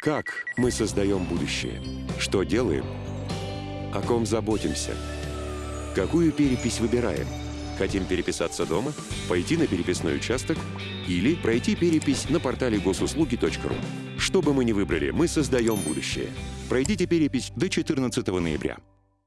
Как мы создаем будущее? Что делаем? О ком заботимся? Какую перепись выбираем? Хотим переписаться дома? Пойти на переписной участок? Или пройти перепись на портале госуслуги.ру? Что бы мы ни выбрали, мы создаем будущее. Пройдите перепись до 14 ноября.